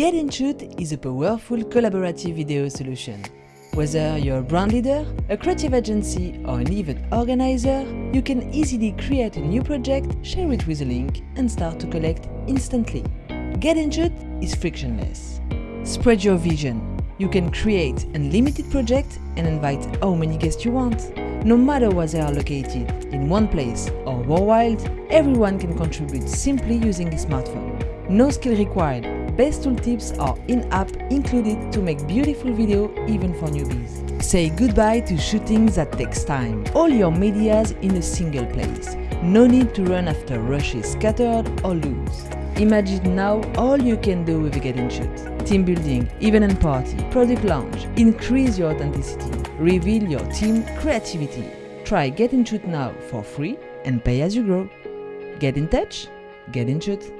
Get in Shoot is a powerful collaborative video solution. Whether you're a brand leader, a creative agency or an event organizer, you can easily create a new project, share it with a link and start to collect instantly. Get in Shoot is frictionless. Spread your vision. You can create unlimited projects and invite how many guests you want. No matter where they are located, in one place or worldwide, everyone can contribute simply using a smartphone. No skill required, best tool tips are in-app included to make beautiful video even for newbies. Say goodbye to shooting that takes time. All your medias in a single place. No need to run after rushes scattered or loose. Imagine now all you can do with a Get Shoot. Team building, event and party, product launch, increase your authenticity, reveal your team creativity. Try Get Shoot now for free and pay as you grow. Get in touch, Get In Shoot.